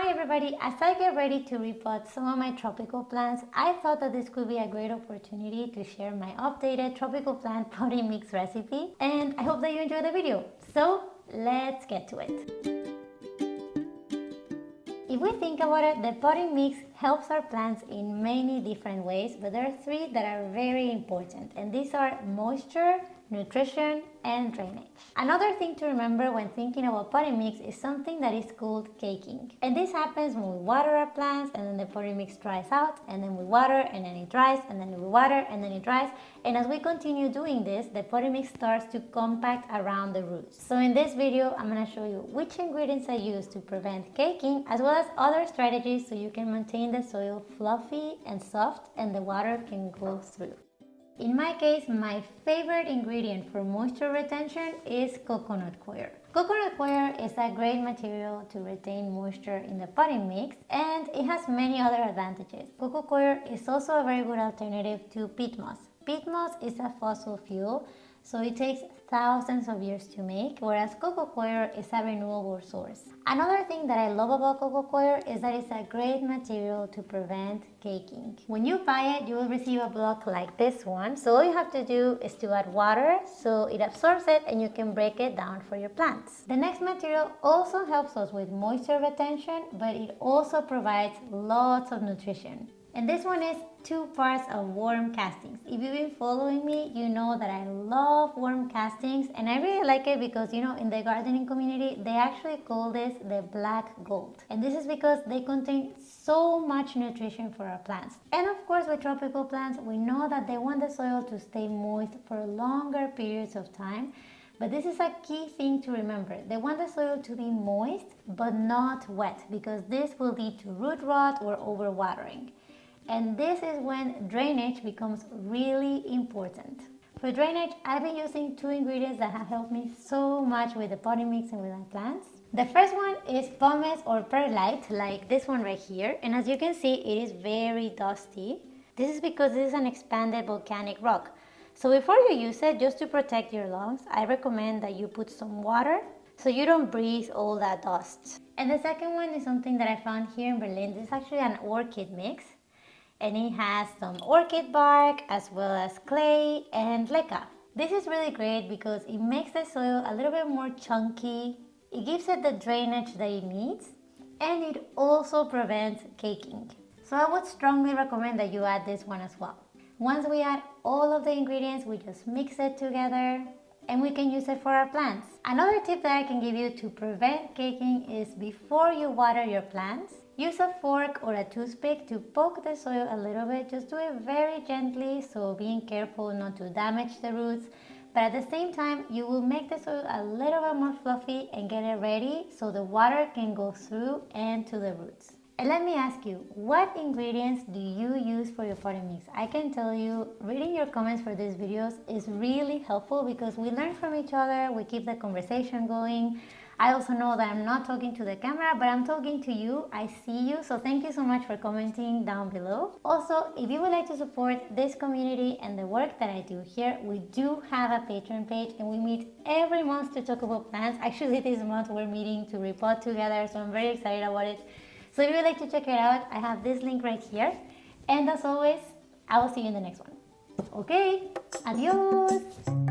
Hi everybody, as I get ready to repot some of my tropical plants, I thought that this could be a great opportunity to share my updated tropical plant potting mix recipe and I hope that you enjoy the video. So let's get to it. If we think about it, the potting mix helps our plants in many different ways, but there are three that are very important and these are moisture, nutrition, and drainage. Another thing to remember when thinking about potting mix is something that is called caking. And this happens when we water our plants and then the potting mix dries out and then we water and then it dries and then we water and then it dries. And as we continue doing this, the potting mix starts to compact around the roots. So in this video, I'm going to show you which ingredients I use to prevent caking as well as other strategies so you can maintain the soil fluffy and soft and the water can go through. In my case, my favorite ingredient for moisture retention is coconut coir. Coconut coir is a great material to retain moisture in the potting mix and it has many other advantages. Coco coir is also a very good alternative to peat moss. Peat moss is a fossil fuel so it takes thousands of years to make, whereas coco coir is a renewable source. Another thing that I love about coco coir is that it's a great material to prevent caking. When you buy it, you will receive a block like this one. So all you have to do is to add water so it absorbs it and you can break it down for your plants. The next material also helps us with moisture retention, but it also provides lots of nutrition. And this one is two parts of worm castings. If you've been following me, you know that I love worm castings and I really like it because you know in the gardening community they actually call this the black gold. And this is because they contain so much nutrition for our plants. And of course with tropical plants we know that they want the soil to stay moist for longer periods of time but this is a key thing to remember. They want the soil to be moist but not wet because this will lead to root rot or overwatering and this is when drainage becomes really important. For drainage, I've been using two ingredients that have helped me so much with the potting mix and with my plants. The first one is pumice or perlite, like this one right here. And as you can see, it is very dusty. This is because this is an expanded volcanic rock. So before you use it, just to protect your lungs, I recommend that you put some water so you don't breathe all that dust. And the second one is something that I found here in Berlin. This is actually an orchid mix and it has some orchid bark as well as clay and leca. This is really great because it makes the soil a little bit more chunky, it gives it the drainage that it needs, and it also prevents caking. So I would strongly recommend that you add this one as well. Once we add all of the ingredients, we just mix it together and we can use it for our plants. Another tip that I can give you to prevent caking is before you water your plants, Use a fork or a toothpick to poke the soil a little bit. Just do it very gently, so being careful not to damage the roots. But at the same time, you will make the soil a little bit more fluffy and get it ready so the water can go through and to the roots. And let me ask you, what ingredients do you use for your potting mix? I can tell you, reading your comments for these videos is really helpful because we learn from each other, we keep the conversation going. I also know that I'm not talking to the camera, but I'm talking to you. I see you. So thank you so much for commenting down below. Also, if you would like to support this community and the work that I do here, we do have a Patreon page and we meet every month to talk about plants. Actually, this month we're meeting to repot together, so I'm very excited about it. So if you would like to check it out, I have this link right here. And as always, I will see you in the next one. Okay, adios!